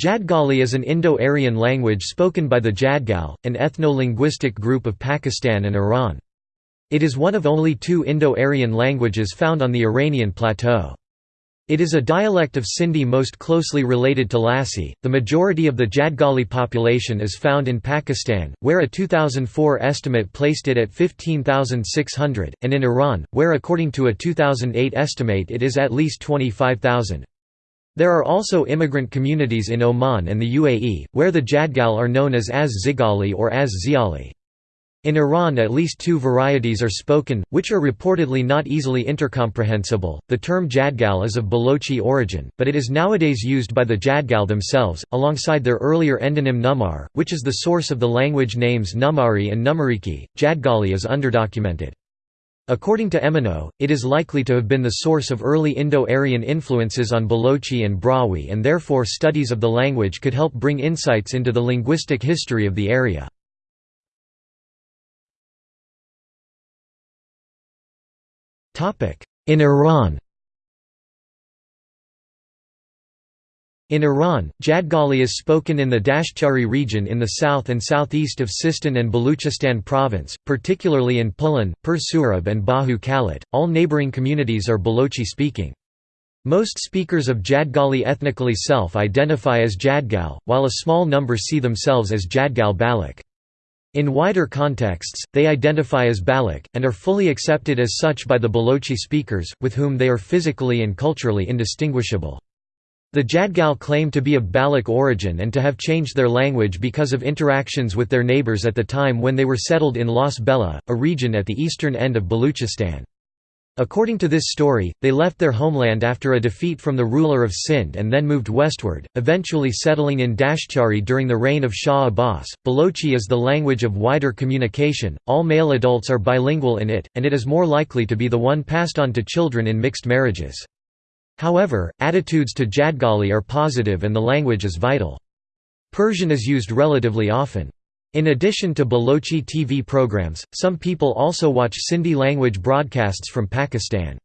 Jadgali is an Indo-Aryan language spoken by the Jadgal, an ethno-linguistic group of Pakistan and Iran. It is one of only two Indo-Aryan languages found on the Iranian plateau. It is a dialect of Sindhi most closely related to Lasi. The majority of the Jadgali population is found in Pakistan, where a 2004 estimate placed it at 15,600, and in Iran, where according to a 2008 estimate it is at least 25,000. There are also immigrant communities in Oman and the UAE, where the Jadgal are known as Az Zigali or Az Ziali. In Iran, at least two varieties are spoken, which are reportedly not easily intercomprehensible. The term Jadgal is of Balochi origin, but it is nowadays used by the Jadgal themselves, alongside their earlier endonym Numar, which is the source of the language names Numari and Numariki. Jadgali is underdocumented. According to Emeneau, it is likely to have been the source of early Indo-Aryan influences on Balochi and Brahui and therefore studies of the language could help bring insights into the linguistic history of the area. In Iran In Iran, Jadgali is spoken in the Dashtiari region in the south and southeast of Sistan and Baluchistan province, particularly in Pulan, Pur Surab and Bahu Kalat. All neighboring communities are Balochi speaking. Most speakers of Jadgali ethnically self-identify as Jadgal, while a small number see themselves as Jadgal Baloch. In wider contexts, they identify as Baloch, and are fully accepted as such by the Balochi speakers, with whom they are physically and culturally indistinguishable. The Jadgal claim to be of Baloch origin and to have changed their language because of interactions with their neighbors at the time when they were settled in Las Bela, a region at the eastern end of Baluchistan. According to this story, they left their homeland after a defeat from the ruler of Sind and then moved westward, eventually settling in Dashtiari during the reign of Shah Abbas. Balochi is the language of wider communication, all male adults are bilingual in it, and it is more likely to be the one passed on to children in mixed marriages. However, attitudes to Jadgali are positive and the language is vital. Persian is used relatively often. In addition to Balochi TV programs, some people also watch Sindhi language broadcasts from Pakistan.